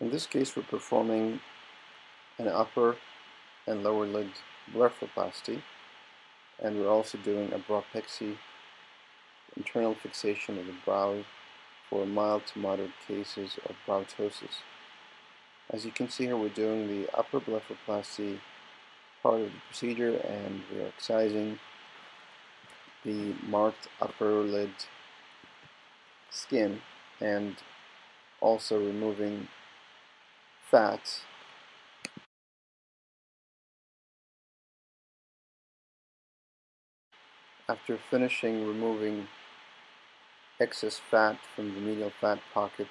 In this case we're performing an upper and lower lid blepharoplasty and we're also doing a browpexy internal fixation of the brow for mild to moderate cases of brow ptosis. As you can see here we're doing the upper blepharoplasty part of the procedure and we're excising the marked upper lid skin and also removing fat after finishing removing excess fat from the medial fat pocket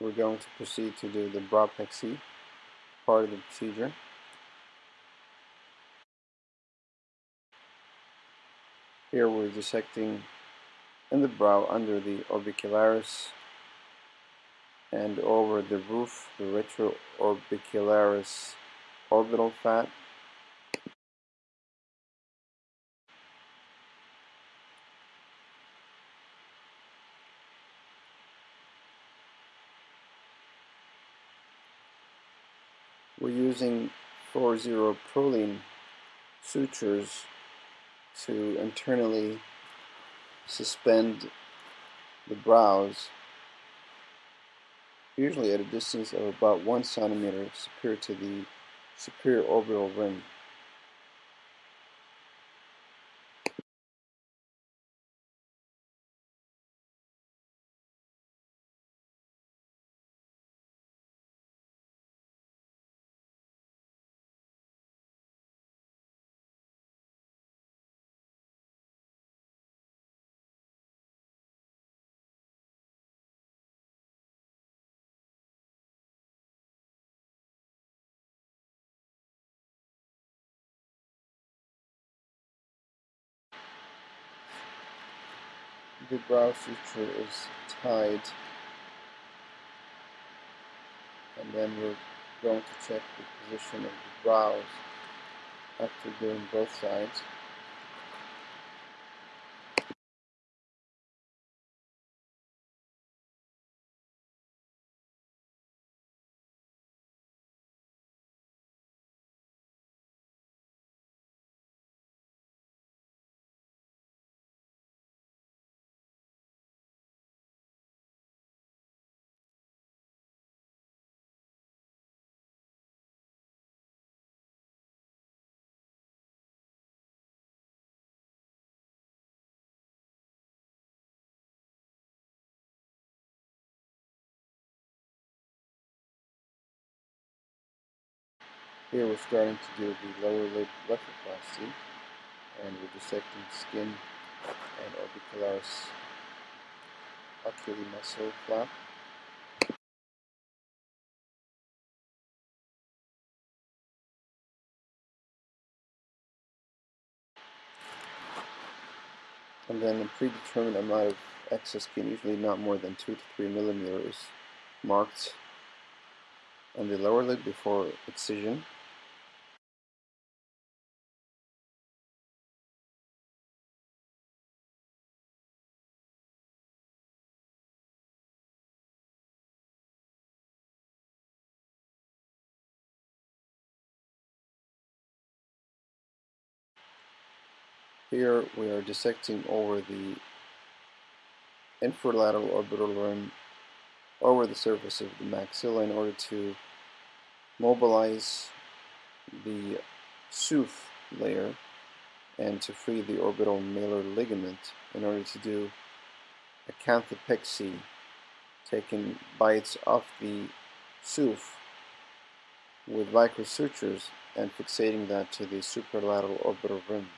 we're going to proceed to do the browpexy part of the procedure. Here we're dissecting in the brow under the orbicularis and over the roof, the retroorbicularis orbital fat. We're using 4-0 Prolene sutures to internally suspend the brows usually at a distance of about 1 centimeter superior to the superior orbital rim. The brow suture is tied and then we're going to check the position of the brows after doing both sides. Here we're starting to do the lower lid blepharoplasty and we're dissecting skin and orbicularis oculi muscle flap. And then a predetermined amount of excess skin, usually not more than 2 to 3 millimeters, marked on the lower lid before excision. Here we are dissecting over the infralateral orbital rim over the surface of the maxilla in order to mobilize the SOOF layer and to free the orbital malar ligament in order to do a canthopexy taking bites off the SOOF with Vicryl sutures and fixating that to the supralateral orbital rim.